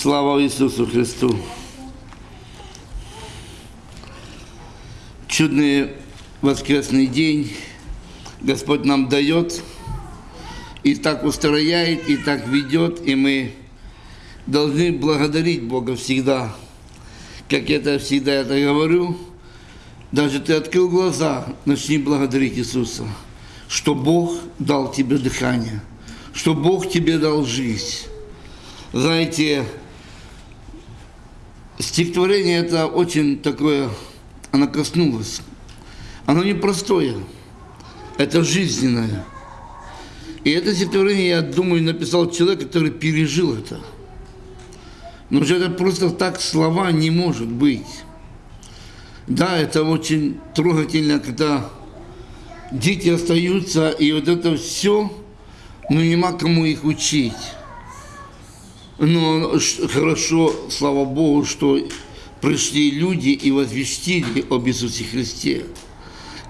Слава Иисусу Христу! Чудный воскресный день Господь нам дает, и так устрояет, и так ведет, и мы должны благодарить Бога всегда. Как я это всегда это говорю, даже ты открыл глаза, начни благодарить Иисуса, что Бог дал тебе дыхание, что Бог тебе дал жизнь. Знаете, стихотворение это очень такое, оно коснулось. Оно непростое, это жизненное. И это стихотворение, я думаю, написал человек, который пережил это. Но же это просто так слова не может быть. Да, это очень трогательно, когда дети остаются, и вот это все, ну нема кому их учить. Но хорошо, слава Богу, что пришли люди и возвестили об Иисусе Христе.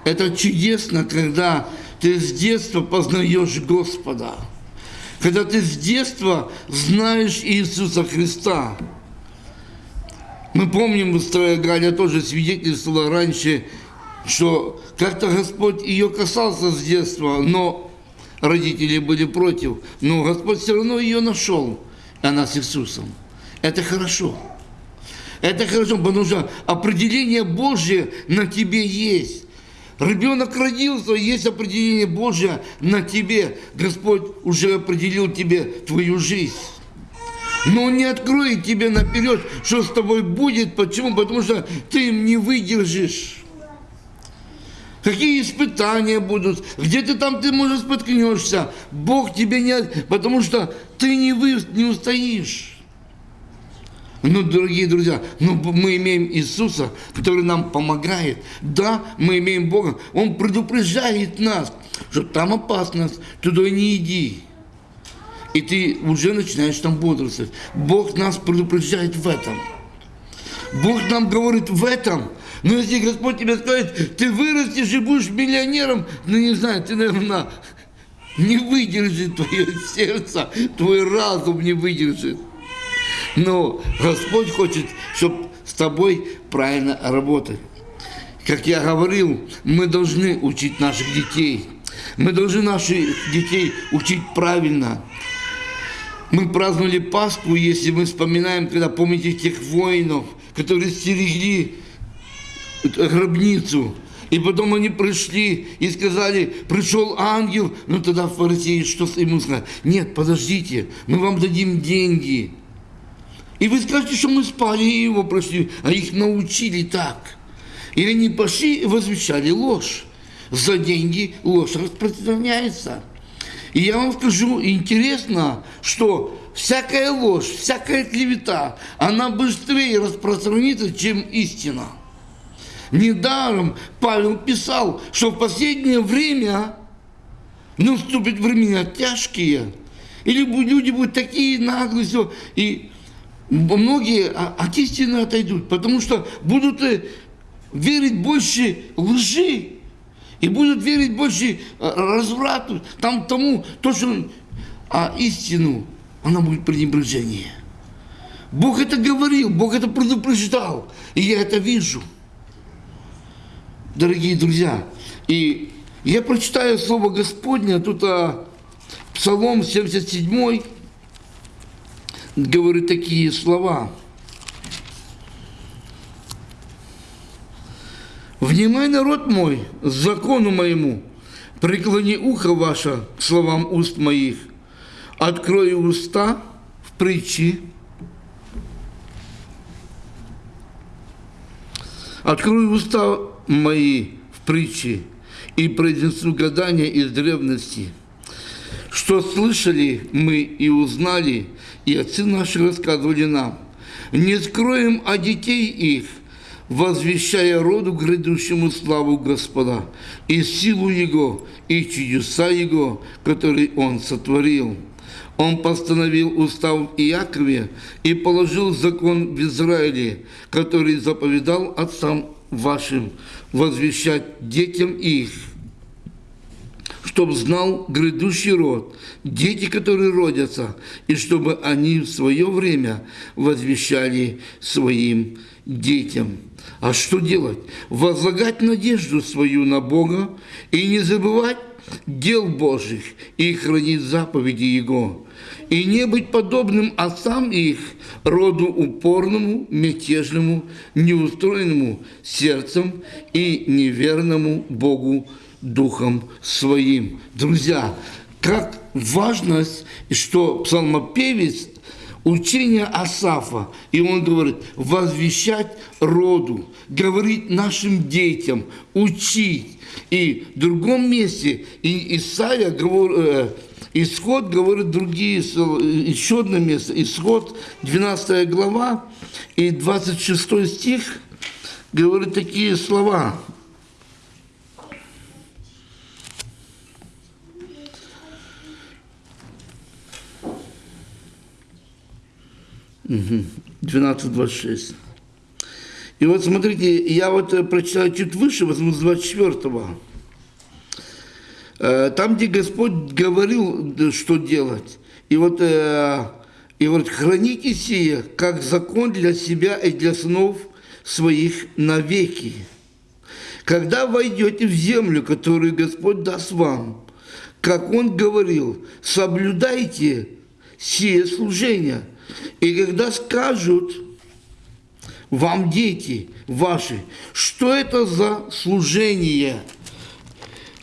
Это чудесно, когда ты с детства познаешь Господа, когда ты с детства знаешь Иисуса Христа. Мы помним, что Галя тоже свидетельствовала раньше, что как-то Господь ее касался с детства, но родители были против. Но Господь все равно ее нашел, она с Иисусом. Это хорошо. Это хорошо, потому что определение Божье на тебе есть. Ребенок родился, есть определение Божье на тебе. Господь уже определил тебе твою жизнь. Но Он не откроет тебе наперед, что с тобой будет. Почему? Потому что ты им не выдержишь. Какие испытания будут, где ты там, ты, может, споткнешься. Бог тебе не... Потому что ты не, вы, не устоишь. Ну, дорогие друзья, ну, мы имеем Иисуса, который нам помогает. Да, мы имеем Бога. Он предупреждает нас, что там опасность, туда не иди. И ты уже начинаешь там бодрствовать. Бог нас предупреждает в этом. Бог нам говорит в этом. Но если Господь тебе скажет, ты вырастешь и будешь миллионером, ну не знаю, ты, наверное, не выдержит твое сердце, твой разум не выдержит. Но Господь хочет, чтобы с тобой правильно работать. Как я говорил, мы должны учить наших детей. Мы должны наших детей учить правильно. Мы праздновали Пасху, если мы вспоминаем, когда помните тех воинов, которые стерегли гробницу. И потом они пришли и сказали, пришел ангел, ну тогда фарисеи что ему сказали? Нет, подождите, мы вам дадим деньги. И вы скажете, что мы спали и его прошли, а их научили так. И они пошли и возвещали ложь. За деньги ложь распространяется. И я вам скажу, интересно, что всякая ложь, всякая клевета, она быстрее распространится, чем истина. Недаром Павел писал, что в последнее время наступят времена тяжкие, или люди будут такие наглые, и многие от истины отойдут, потому что будут э, верить больше лжи, и будут верить больше э, разврату, там тому, то, что, а истину, она будет пренебрежение. Бог это говорил, Бог это предупреждал, и я это вижу. Дорогие друзья, и я прочитаю Слово Господне, тут а, Псалом 77, говорит такие слова. «Внимай, народ мой, закону моему, преклони ухо ваше к словам уст моих, открой уста в притчи, открой уста мои в притчи и произнесу гадания из древности, что слышали мы и узнали, и отцы наши рассказывали нам. Не скроем о детей их, возвещая роду грядущему славу Господа, и силу Его, и чудеса Его, которые Он сотворил. Он постановил устав Иакове и положил закон в Израиле, который заповедал отцам вашим возвещать детям их, чтобы знал грядущий род, дети, которые родятся, и чтобы они в свое время возвещали своим детям. А что делать? Возлагать надежду свою на Бога и не забывать дел Божьих и хранить заповеди Его, и не быть подобным отцам их, роду упорному, мятежному, неустроенному сердцем и неверному Богу духом своим. Друзья, как важность, что псалмопевец учение Асафа, и он говорит, возвещать роду, говорить нашим детям, учить. И в другом месте и Исаия говорит, э, Исход говорит другие, еще одно место, Исход, 12 глава и 26 стих говорит такие слова. 12.26. И вот смотрите, я вот э, прочитаю чуть выше, возьму с 24-го. Э, там, где Господь говорил, что делать. И вот, э, и вот храните сие, как закон для себя и для сынов своих навеки. Когда войдете в землю, которую Господь даст вам, как Он говорил, соблюдайте сие служение – и когда скажут вам дети ваши, что это за служение,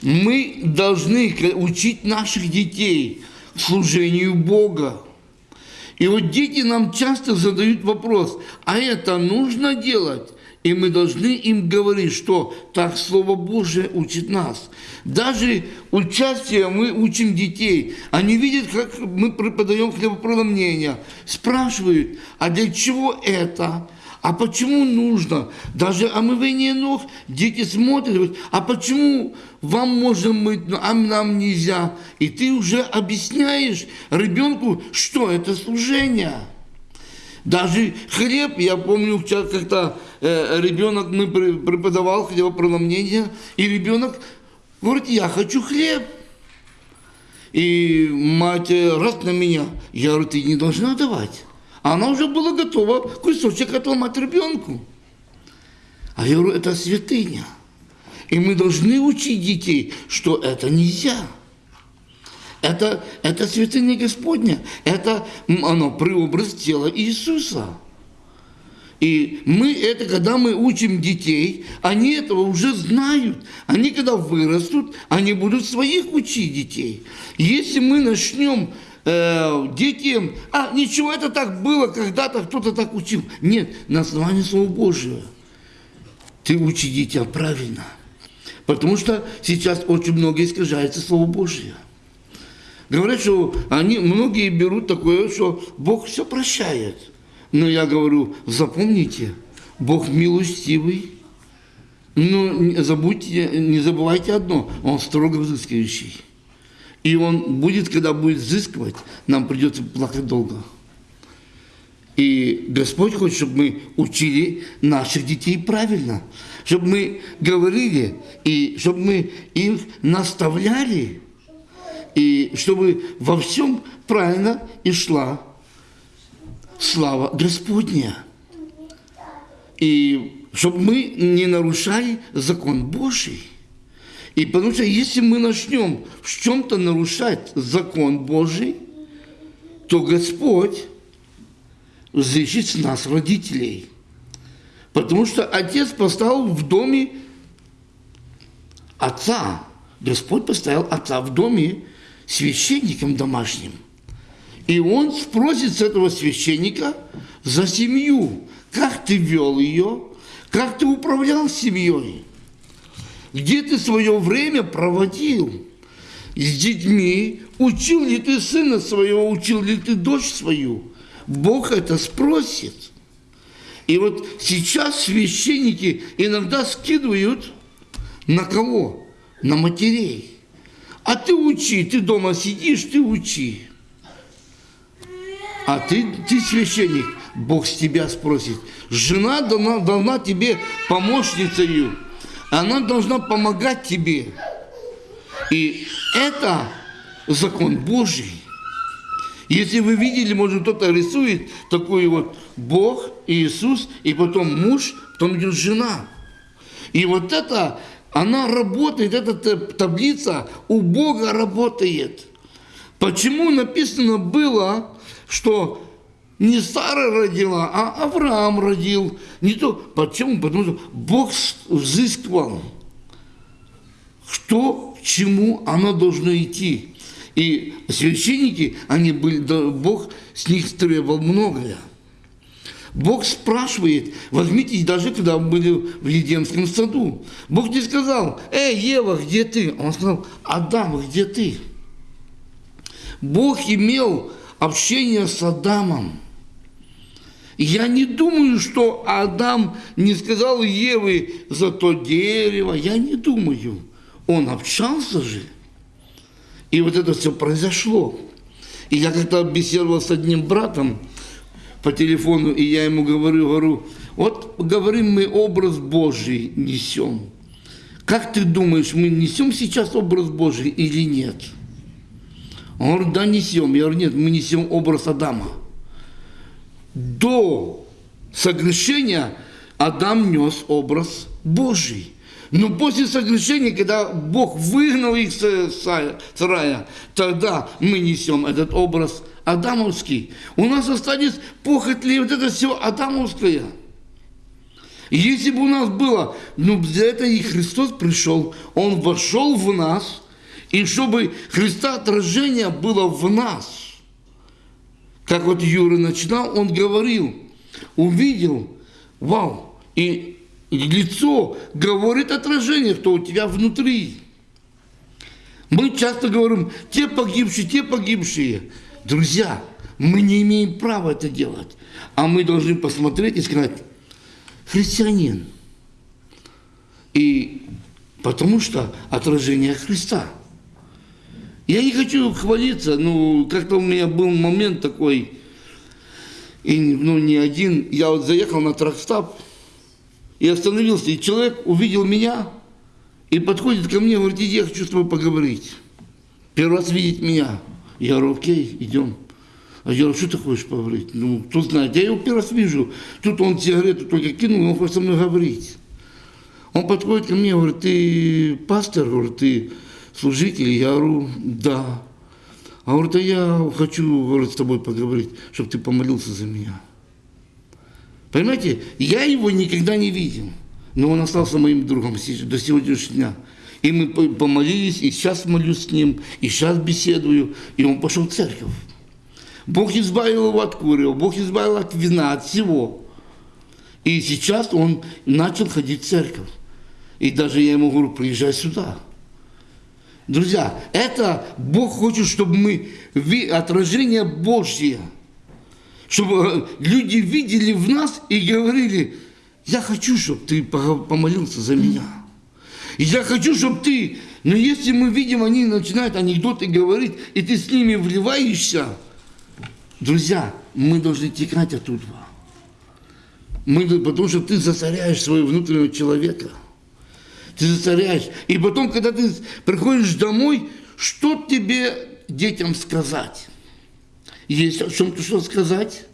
мы должны учить наших детей служению Бога. И вот дети нам часто задают вопрос, а это нужно делать? И мы должны им говорить, что так Слово Божие учит нас. Даже участие мы учим детей. Они видят, как мы преподаем хлебопроломление. Спрашивают, а для чего это? А почему нужно? Даже омывание ног дети смотрят, а почему вам можно мыть, а нам нельзя? И ты уже объясняешь ребенку, что это служение. Даже хлеб, я помню, как-то э, ребенок, мы преподавал хлебопреломление, и ребенок говорит, я хочу хлеб. И мать э, раз на меня, я говорю, ты не должна давать. Она уже была готова кусочек отломать ребенку. А я говорю, это святыня. И мы должны учить детей, что это нельзя. Это, это святыня Господня. Это оно преобраз тела Иисуса. И мы это, когда мы учим детей, они этого уже знают. Они, когда вырастут, они будут своих учить детей. Если мы начнем э, детям, а ничего, это так было, когда-то кто-то так учил. Нет, на основании Слова Божьего. Ты учи дитя правильно. Потому что сейчас очень много искажается Слово Божье. Говорят, что они, многие берут такое, что Бог все прощает. Но я говорю, запомните, Бог милостивый, но не забудьте, не забывайте одно, Он строго взыскивающий. И Он будет, когда будет взыскивать, нам придется плакать долго. И Господь хочет, чтобы мы учили наших детей правильно, чтобы мы говорили, и чтобы мы их наставляли, и чтобы во всем правильно и шла слава Господня. И чтобы мы не нарушали закон Божий. И потому что если мы начнем в чем-то нарушать закон Божий, то Господь с нас родителей. Потому что отец поставил в доме отца. Господь поставил отца в доме священником домашним. И он спросит с этого священника за семью, как ты вел ее, как ты управлял семьей, где ты свое время проводил с детьми, учил ли ты сына своего, учил ли ты дочь свою. Бог это спросит. И вот сейчас священники иногда скидывают на кого? На матерей. А ты учи, ты дома сидишь, ты учи. А ты, ты священник, Бог с тебя спросит. Жена должна, должна тебе помощницей, она должна помогать тебе. И Это закон Божий. Если вы видели, может кто-то рисует такой вот Бог, Иисус, и потом муж, потом идет жена. И вот это, она работает, эта таблица у Бога работает. Почему написано было, что не Сара родила, а Авраам родил. Не то. Почему? Потому что Бог взыскивал, что к чему оно должно идти. И священники, они были, Бог с них требовал многое. Бог спрашивает, возьмите, даже когда были в Едемском саду, Бог не сказал, эй, Ева, где ты? Он сказал, Адам, где ты? Бог имел общение с Адамом. Я не думаю, что Адам не сказал Еве за то дерево. Я не думаю. Он общался же. И вот это все произошло. И я как-то беседовал с одним братом по телефону, и я ему говорю, говорю, вот говорим мы образ Божий несем. Как ты думаешь, мы несем сейчас образ Божий или нет? Он говорит, да, несем. Я говорю, нет, мы несем образ Адама. До согрешения Адам нес образ Божий. Но после согрешения, когда Бог выгнал их с рая, тогда мы несем этот образ адамовский. У нас остались похотли, вот это все адамовское. Если бы у нас было, ну для этого и Христос пришел, Он вошел в нас, и чтобы Христа отражение было в нас. Как вот Юра начинал, он говорил, увидел, вау, и лицо говорит отражение, что у тебя внутри. Мы часто говорим, те погибшие, те погибшие. Друзья, мы не имеем права это делать. А мы должны посмотреть и сказать, христианин. И потому что отражение Христа. Я не хочу хвалиться, но как-то у меня был момент такой, и ну, не один, я вот заехал на тракстап, и остановился. И человек увидел меня и подходит ко мне говорит, иди, я хочу с тобой поговорить. Первый раз видеть меня. Я говорю, окей, идем. А я говорю, что ты хочешь поговорить? Ну, кто знает, я его первый раз вижу. Тут он сигарету только кинул, он хочет со мной говорить. Он подходит ко мне говорит, ты пастор, говорит, ты служитель? Я говорю, да. А говорит, а я хочу, говорит, с тобой поговорить, чтобы ты помолился за меня. Понимаете, я его никогда не видел, но он остался моим другом до сегодняшнего дня. И мы помолились, и сейчас молюсь с ним, и сейчас беседую, и он пошел в церковь. Бог избавил его от курева, Бог избавил от вина, от всего. И сейчас он начал ходить в церковь. И даже я ему говорю, приезжай сюда. Друзья, это Бог хочет, чтобы мы, отражение Божье – чтобы люди видели в нас и говорили, я хочу, чтобы ты помолился за меня. И я хочу, чтобы ты... Но если мы видим, они начинают анекдоты говорить, и ты с ними вливаешься, друзья, мы должны текать оттуда. Мы, потому что ты засоряешь своего внутреннего человека. Ты засоряешь. И потом, когда ты приходишь домой, что тебе детям сказать? Есть о чем-то что сказать?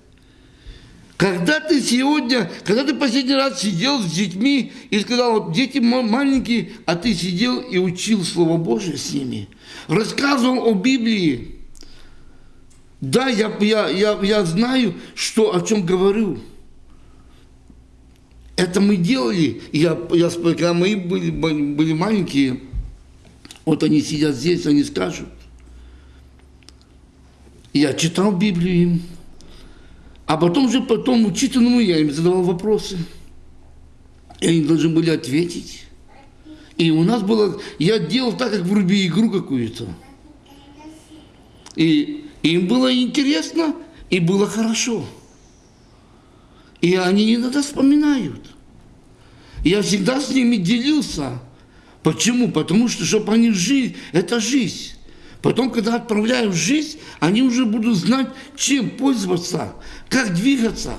Когда ты сегодня, когда ты последний раз сидел с детьми и сказал, вот дети маленькие, а ты сидел и учил Слово Божие с ними, рассказывал о Библии. Да, я, я, я, я знаю, что, о чем говорю. Это мы делали. Я, я, когда мы были, были маленькие, вот они сидят здесь, они скажут, я читал Библию им, а потом же потом учитанному я им задавал вопросы. И они должны были ответить. И у нас было, я делал так, как вруби игру какую-то. И им было интересно, и было хорошо. И они иногда вспоминают. Я всегда с ними делился. Почему? Потому что, чтобы они жили, это жизнь. Потом, когда отправляю в жизнь, они уже будут знать, чем пользоваться, как двигаться.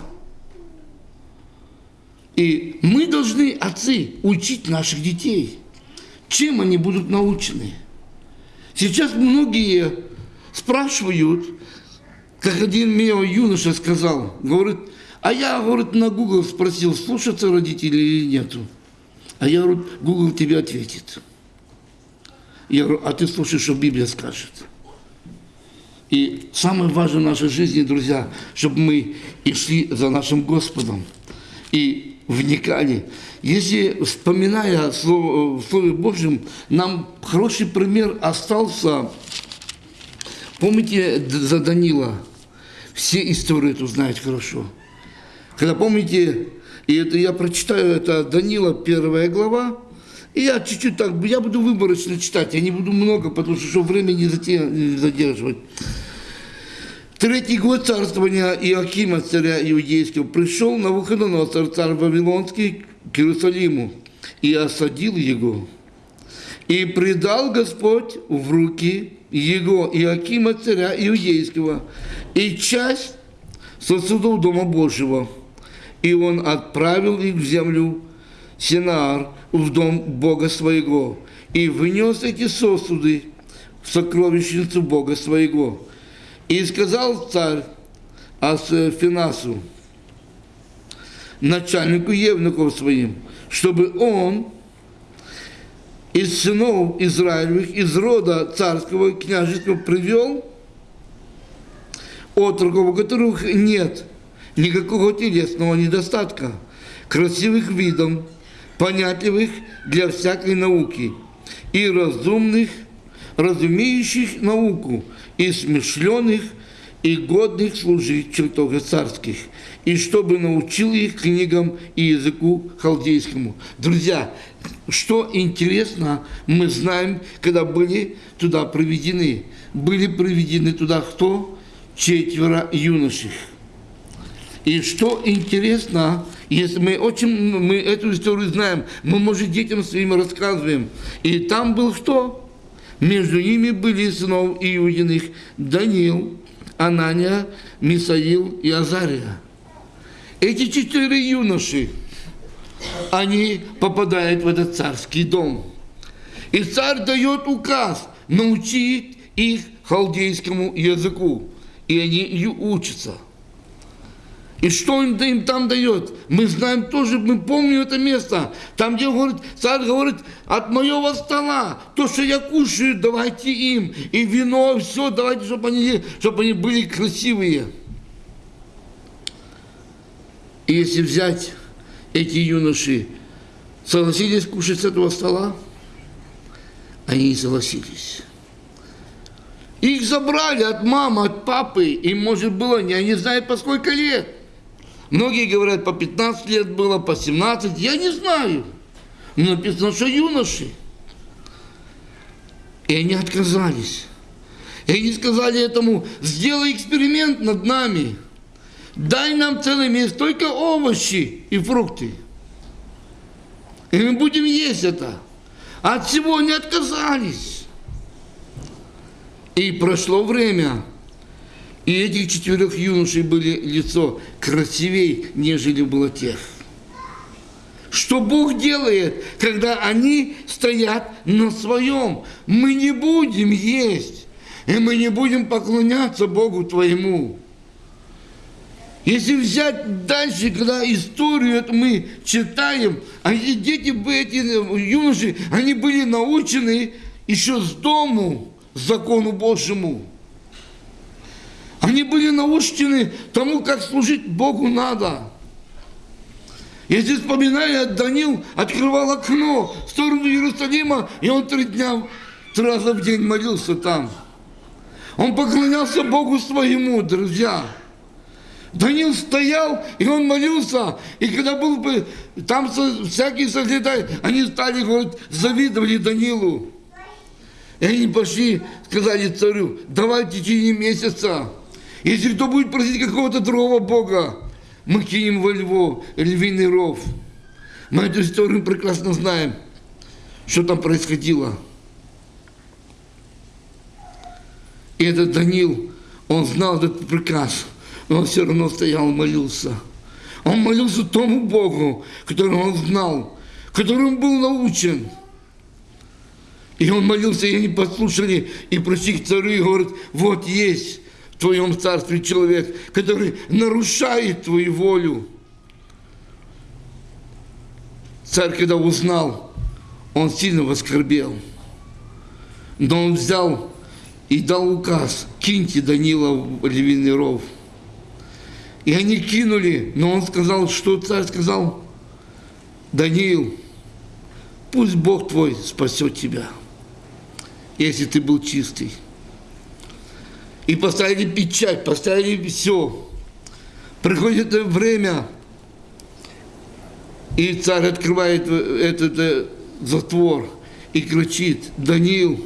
И мы должны, отцы, учить наших детей, чем они будут научены. Сейчас многие спрашивают, как один мне юноша сказал, говорит, а я, говорит, на Google спросил, слушаться родители или нету. А я говорю, Google тебе ответит. Я говорю, а ты слушай, что Библия скажет. И самое важное в нашей жизни, друзья, чтобы мы и шли за нашим Господом и вникали. Если, вспоминая слово, в Слове Божьем, нам хороший пример остался. Помните за Данила? Все истории эту знают хорошо. Когда помните, и это я прочитаю, это Данила, первая глава, и я чуть-чуть так, я буду выборочно читать, я не буду много, потому что, чтобы время не задерживать. Третий год царствования Иоакима, царя Иудейского, пришел на Навуходоносор, царь Вавилонский, к Иерусалиму и осадил его. И предал Господь в руки его, Иоакима, царя Иудейского, и часть сосудов Дома Божьего. И он отправил их в землю Синаар, в дом Бога своего, и внес эти сосуды в сокровищницу Бога своего. И сказал царь Асфинасу, начальнику евнуков своим, чтобы он из сынов Израилевых, из рода царского княжеского привел отроков, у которых нет никакого телесного недостатка, красивых видом, понятливых для всякой науки и разумных, разумеющих науку, и смешленных, и годных служить в чертогах царских, и чтобы научил их книгам и языку халдейскому. Друзья, что интересно, мы знаем, когда были туда проведены. Были проведены туда кто? Четверо юношей. И что интересно, если мы очень мы эту историю знаем, мы, может, детям своим рассказываем. И там был кто? Между ними были сынов Иудиных Даниил, Анания, Мисаил и Азария. Эти четыре юноши, они попадают в этот царский дом. И царь дает указ научить их халдейскому языку. И они учатся. И что он им там дает? Мы знаем тоже, мы помним это место. Там, где говорит, царь говорит, от моего стола, то, что я кушаю, давайте им. И вино, все, давайте, чтобы они, чтобы они были красивые. И если взять эти юноши, согласились кушать с этого стола, они не согласились. Их забрали от мамы, от папы, им, может, было, я не знаю, по сколько лет. Многие говорят, по 15 лет было, по 17, я не знаю. Но написано, что юноши. И они отказались. И они сказали этому, сделай эксперимент над нами. Дай нам целый месяц только овощи и фрукты. И мы будем есть это. От всего не отказались. И прошло время. И этих четырех юношей были лицо красивее, нежели было тех. Что Бог делает, когда они стоят на своем? Мы не будем есть, и мы не будем поклоняться Богу твоему. Если взять дальше, когда историю эту мы читаем, а эти дети, эти юноши, они были научены еще с дому закону Божьему. Они были научены тому, как служить Богу надо. Если вспоминаю, Данил открывал окно в сторону Иерусалима, и он три дня, три раза в день молился там. Он поклонялся Богу своему, друзья. Данил стоял, и он молился, и когда был бы, там всякие соглядали, они стали, говорят, завидовали Данилу. И они пошли, сказали царю, давай в течение месяца если кто будет просить какого-то другого Бога, мы кинем во львов, львиный ров. Мы эту историю прекрасно знаем, что там происходило. И этот Данил, он знал этот приказ, но он все равно стоял и молился. Он молился тому Богу, которого он знал, которым был научен. И он молился, и они послушали, и пришли к царю и говорят, вот есть твоем царстве человек, который нарушает твою волю. Царь, когда узнал, он сильно воскорбел. Но он взял и дал указ, киньте Данила в львиный ров. И они кинули, но он сказал, что царь сказал, Даниил, пусть Бог твой спасет тебя, если ты был чистый. И поставили печать, поставили все. Приходит время, и царь открывает этот э, затвор и кричит, Даниил,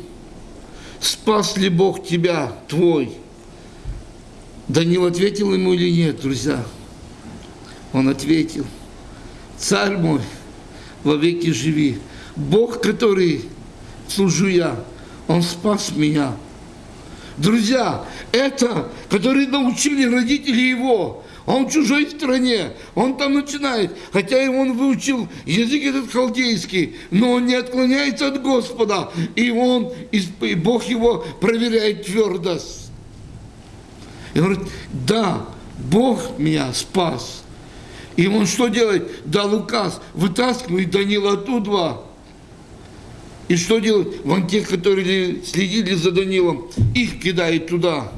спас ли Бог тебя, твой? Данил ответил ему или нет, друзья? Он ответил, царь мой, во веки живи. Бог, который служу я, Он спас меня. Друзья, это, которые научили родители его, он в чужой стране, он там начинает, хотя и он выучил язык этот халдейский, но он не отклоняется от Господа, и он, и Бог его проверяет твердость. И говорит, да, Бог меня спас. И он что делает? Дал указ, вытаскивает Данила оттуда. И что делать? Вон тех, которые следили за Данилом, их кидает туда.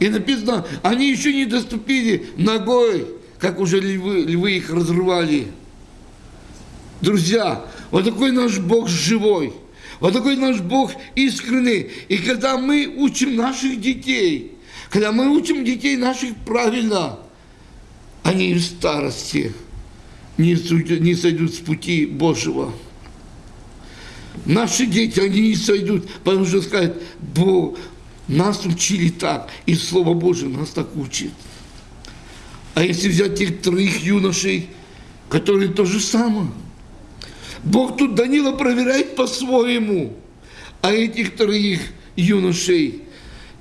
И написано, они еще не доступили ногой, как уже львы, львы их разрывали. Друзья, вот такой наш Бог живой. Вот такой наш Бог искренний. И когда мы учим наших детей, когда мы учим детей наших правильно, они в старости не сойдут с пути Божьего. Наши дети, они не сойдут, потому что скажут, Бог, нас учили так, и Слово Божие нас так учит. А если взять тех троих юношей, которые то же самое, Бог тут Данила проверяет по-своему, а этих троих юношей,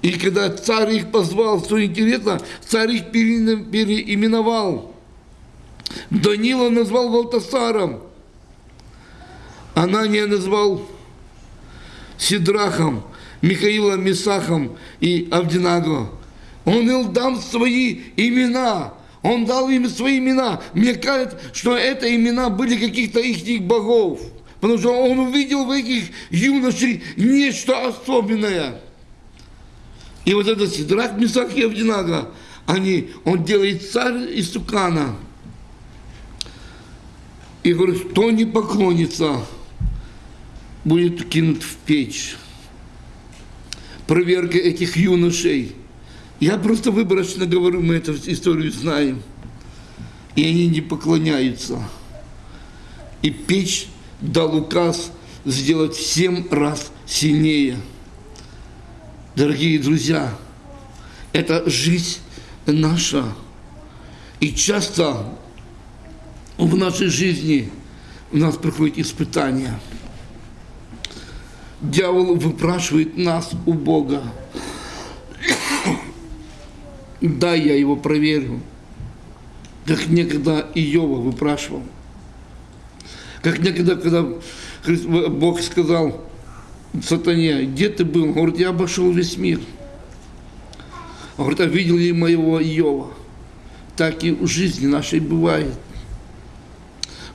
и когда царь их позвал, что интересно, царь их переименовал. Данила назвал Валтасаром, Анания назвал Сидрахом, Михаила Месахом и Авдинаго. Он им дал свои имена. Он дал им свои имена. Мне кажется, что это имена были каких-то их богов. Потому что он увидел в этих юношей нечто особенное. И вот этот Сидрак, Месах и Авдинага, они, он делает царь из Тукана. И говорит, кто не поклонится, будет кинут в печь проверка этих юношей. Я просто выборочно говорю, мы эту историю знаем. И они не поклоняются. И печь дал указ сделать в семь раз сильнее. Дорогие друзья, это жизнь наша. И часто в нашей жизни у нас приходят испытания – дьявол выпрашивает нас у Бога. Да, я его проверю. Как некогда Иова выпрашивал. Как некогда, когда Бог сказал сатане, где ты был? Он говорит, я обошел весь мир. Он говорит, а видел ли моего Иова? Так и в жизни нашей бывает.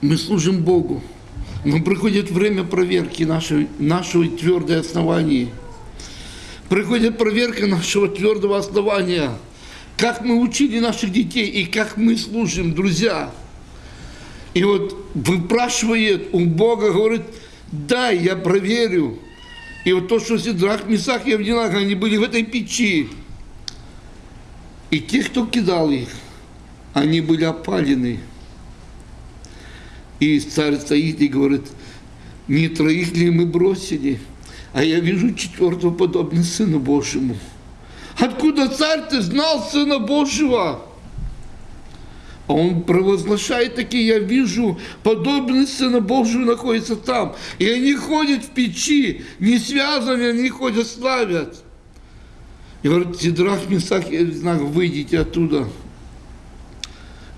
Мы служим Богу. Но приходит время проверки нашей, нашего твердого основания. Приходит проверка нашего твердого основания. Как мы учили наших детей и как мы служим, друзья. И вот выпрашивает у Бога, говорит, дай, я проверю. И вот то, что Сидрах, Месах и Авдинах, они были в этой печи. И те, кто кидал их, они были опалены. И царь стоит и говорит, не троих ли мы бросили, а я вижу четвертого подобно Сыну Божьему. Откуда царь ты знал Сына Божьего? А он провозглашает такие, я вижу, подобный Сына Божьего находится там. И они ходят в печи, не связаны, они ходят, славят. И говорит, Сидрах, Месах, я знаю, выйдите оттуда.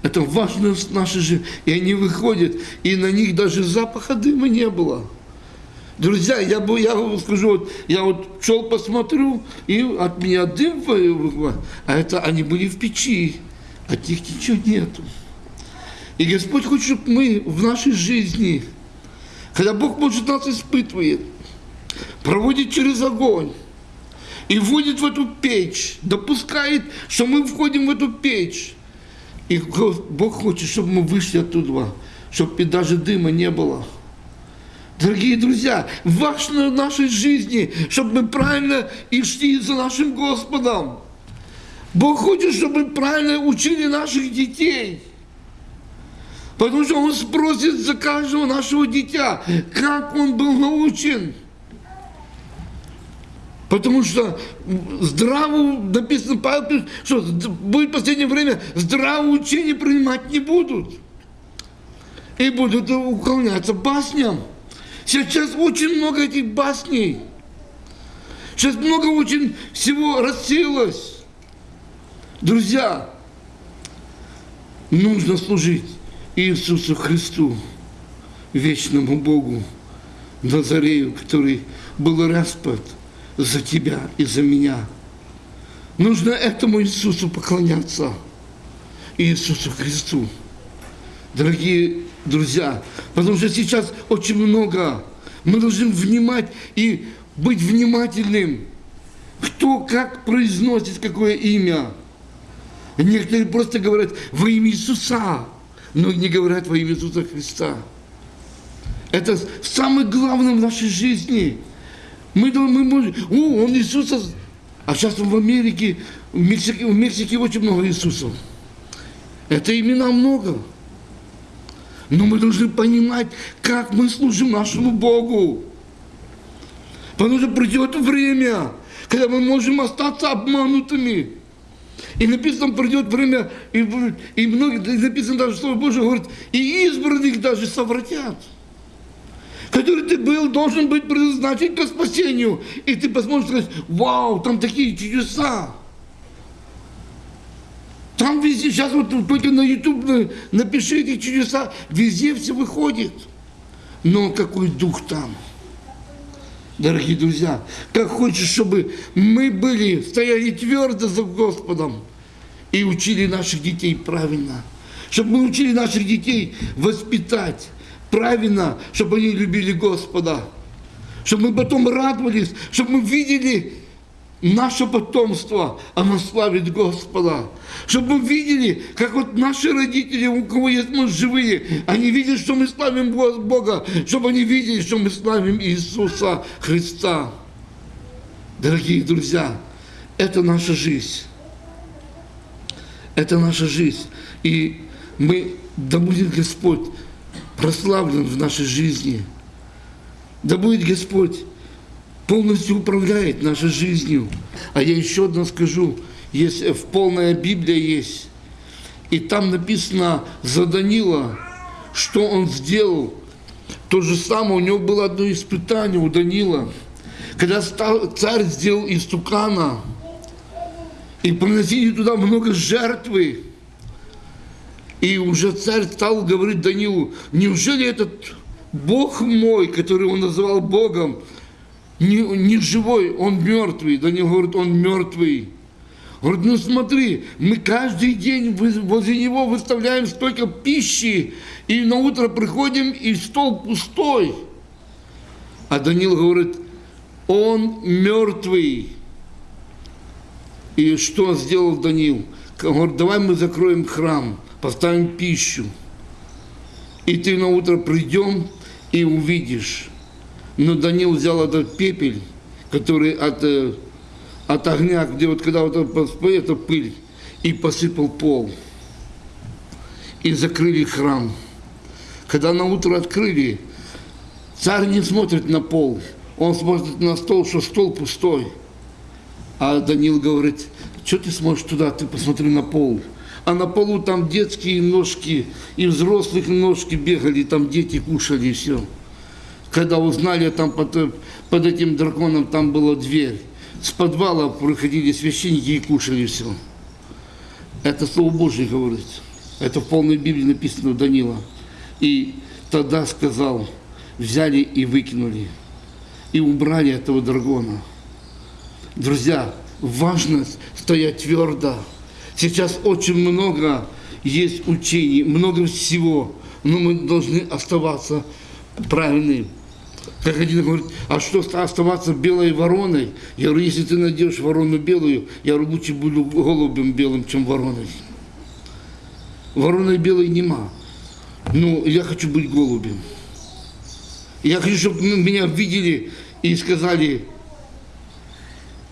Это важно в нашей жизни. И они выходят, и на них даже запаха дыма не было. Друзья, я, бы, я вам скажу, вот, я вот шел посмотрю, и от меня дым выходит, а это они были в печи, от них ничего нету. И Господь хочет, чтобы мы в нашей жизни, когда Бог, может, нас испытывает, проводит через огонь, и вводит в эту печь, допускает, что мы входим в эту печь. И Бог хочет, чтобы мы вышли оттуда, чтобы даже дыма не было. Дорогие друзья, важно в нашей жизни, чтобы мы правильно и шли за нашим Господом. Бог хочет, чтобы мы правильно учили наших детей. Потому что Он спросит за каждого нашего дитя, как он был научен. Потому что здраво, написано, Павел пишет, что будет в последнее время здравое учение принимать не будут. И будут уклоняться басням. Сейчас очень много этих басней. Сейчас много очень всего рассеялось. Друзья, нужно служить Иисусу Христу, вечному Богу, Назарею, который был распят – за тебя и за меня. Нужно этому Иисусу поклоняться, Иисусу Христу. Дорогие друзья, потому что сейчас очень много. Мы должны внимать и быть внимательным. Кто как произносит какое имя. Некоторые просто говорят во имя Иисуса, но не говорят во имя Иисуса Христа. Это самое главное в нашей жизни – мы думаем, мы можем, о, он Иисуса, а сейчас в Америке, в Мексике, в Мексике очень много Иисусов. Это имена много. Но мы должны понимать, как мы служим нашему Богу. Потому что придет время, когда мы можем остаться обманутыми. И написано, придет время, и, и многие, и написано даже Слово Божие говорит, и избранных даже совратят который ты был, должен быть предназначен к спасению. И ты посмотришь сказать, вау, там такие чудеса. Там везде, сейчас вот только на YouTube напиши эти чудеса, везде все выходит. Но какой дух там? Дорогие друзья, как хочешь, чтобы мы были, стояли твердо за Господом и учили наших детей правильно. Чтобы мы учили наших детей воспитать, правильно, чтобы они любили Господа. Чтобы мы потом радовались, чтобы мы видели наше потомство, оно славит Господа. Чтобы мы видели, как вот наши родители, у кого есть муж живые, они видят, что мы славим Бога, чтобы они видели, что мы славим Иисуса Христа. Дорогие друзья, это наша жизнь. Это наша жизнь. И мы, да будет Господь прославлен в нашей жизни. Да будет Господь полностью управляет нашей жизнью. А я еще одно скажу, есть в полная Библия есть, и там написано за Данила, что он сделал. То же самое, у него было одно испытание у Данила, когда царь сделал из тукана, и приносили туда много жертвы, и уже царь стал говорить Данилу, неужели этот Бог мой, который он называл Богом, не, не живой, он мертвый. Данил говорит, он мертвый. Говорит, ну смотри, мы каждый день возле него выставляем столько пищи, и на утро приходим, и стол пустой. А Данил говорит, он мертвый. И что сделал Данил? Говорит, давай мы закроем храм поставим пищу. И ты на утро придем и увидишь. Но Данил взял этот пепель, который от, э, от огня, где вот когда вот это пыль, и посыпал пол. И закрыли храм. Когда на утро открыли, царь не смотрит на пол, он смотрит на стол, что стол пустой. А Данил говорит, что ты смотришь туда, ты посмотри на пол а на полу там детские ножки и взрослых ножки бегали, там дети кушали все. Когда узнали, там под, под этим драконом там была дверь. С подвала проходили священники и кушали все. Это Слово Божье говорит. Это в полной Библии написано Данила. И тогда сказал, взяли и выкинули. и убрали этого дракона. Друзья, важно стоять твердо. Сейчас очень много есть учений, много всего, но мы должны оставаться правильными. Как один говорит, а что оставаться белой вороной? Я говорю, если ты найдешь ворону белую, я говорю, лучше буду голубем белым, чем вороной. Вороной белой нема. Ну, я хочу быть голубем. Я хочу, чтобы меня видели и сказали,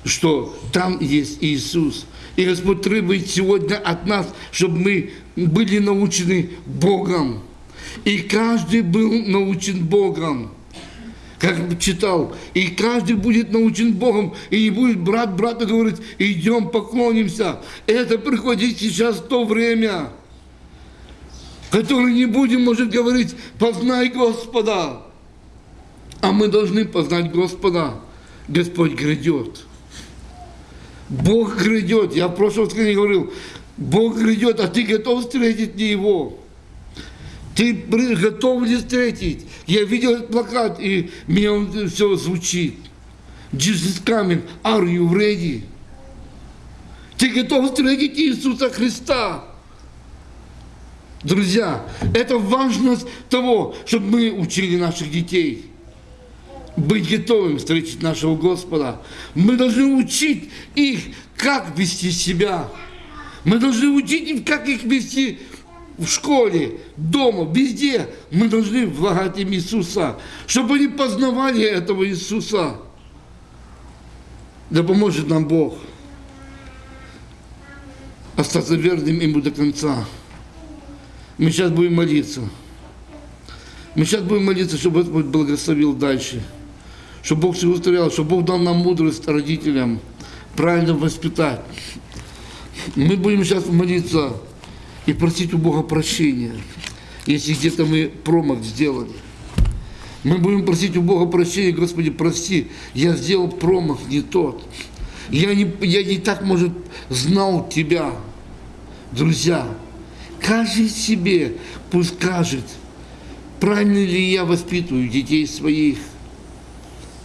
что там есть Иисус. И Господь требует сегодня от нас, чтобы мы были научены Богом. И каждый был научен Богом. Как читал, и каждый будет научен Богом, и не будет брат брата говорить, идем поклонимся. Это приходит сейчас то время, которое не будем, может, говорить, познай Господа. А мы должны познать Господа. Господь грядет. Бог грядет. Я в прошлом воскресенье говорил, Бог грядет, а ты готов встретить не Его. Ты готов ли встретить? Я видел этот плакат, и мне он все звучит. Jesus coming, are you ready? Ты готов встретить Иисуса Христа? Друзья, это важность того, чтобы мы учили наших детей быть готовым встретить нашего Господа. Мы должны учить их, как вести себя. Мы должны учить их, как их вести в школе, дома, везде. Мы должны влагать им Иисуса, чтобы они познавали этого Иисуса. Да поможет нам Бог остаться верным Ему до конца. Мы сейчас будем молиться. Мы сейчас будем молиться, чтобы Господь благословил дальше чтобы Бог все устроил, чтобы Бог дал нам мудрость родителям правильно воспитать. Мы будем сейчас молиться и просить у Бога прощения, если где-то мы промах сделали. Мы будем просить у Бога прощения, Господи, прости, я сделал промах не тот. Я не, я не так, может, знал Тебя. Друзья, каждый себе пусть скажет, правильно ли я воспитываю детей своих –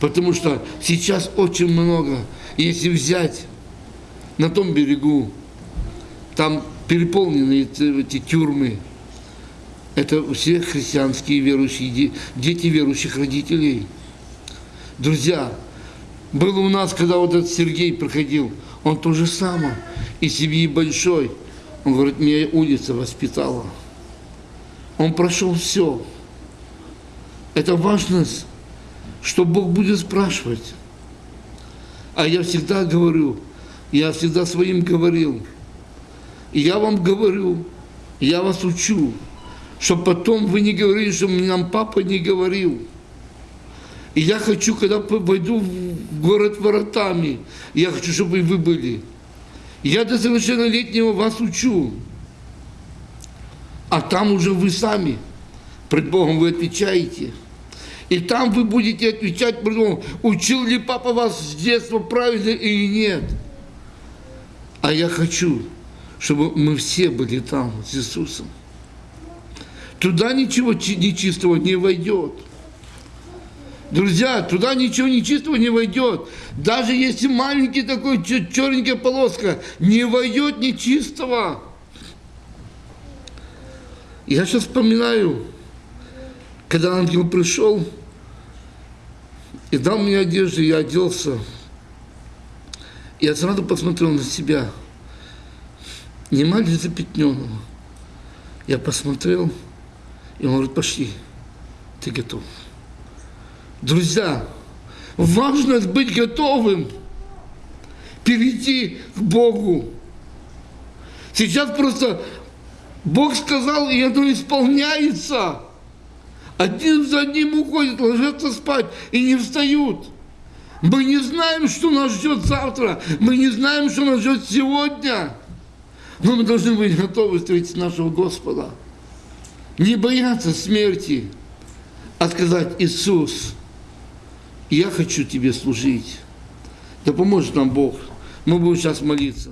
Потому что сейчас очень много, если взять на том берегу, там переполнены эти тюрьмы. Это все христианские верующие, дети верующих родителей. Друзья, было у нас, когда вот этот Сергей проходил, он то же самое, и семьи большой. Он говорит, меня улица воспитала. Он прошел все. Это важность что Бог будет спрашивать. А я всегда говорю, я всегда своим говорил, я вам говорю, я вас учу, чтобы потом вы не говорили, что нам папа не говорил. И я хочу, когда войду в город воротами, я хочу, чтобы вы были. Я до совершеннолетнего вас учу. А там уже вы сами, пред Богом вы отвечаете – и там вы будете отвечать, учил ли папа вас с детства правильно или нет. А я хочу, чтобы мы все были там с Иисусом. Туда ничего нечистого не войдет. Друзья, туда ничего нечистого не войдет. Даже если маленький такой черненькая полоска, не войдет нечистого. Я сейчас вспоминаю, когда ангел пришел и дал мне одежду, я оделся, я сразу посмотрел на себя, нема ли запятненного. Я посмотрел, и он говорит, пошли, ты готов. Друзья, важно быть готовым, перейти к Богу. Сейчас просто Бог сказал, и оно исполняется. Один за одним уходят, ложатся спать и не встают. Мы не знаем, что нас ждет завтра. Мы не знаем, что нас ждет сегодня. Но мы должны быть готовы встретить нашего Господа. Не бояться смерти, а сказать, Иисус, я хочу Тебе служить. Да поможет нам Бог. Мы будем сейчас молиться.